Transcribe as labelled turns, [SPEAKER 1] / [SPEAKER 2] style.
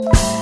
[SPEAKER 1] Bye.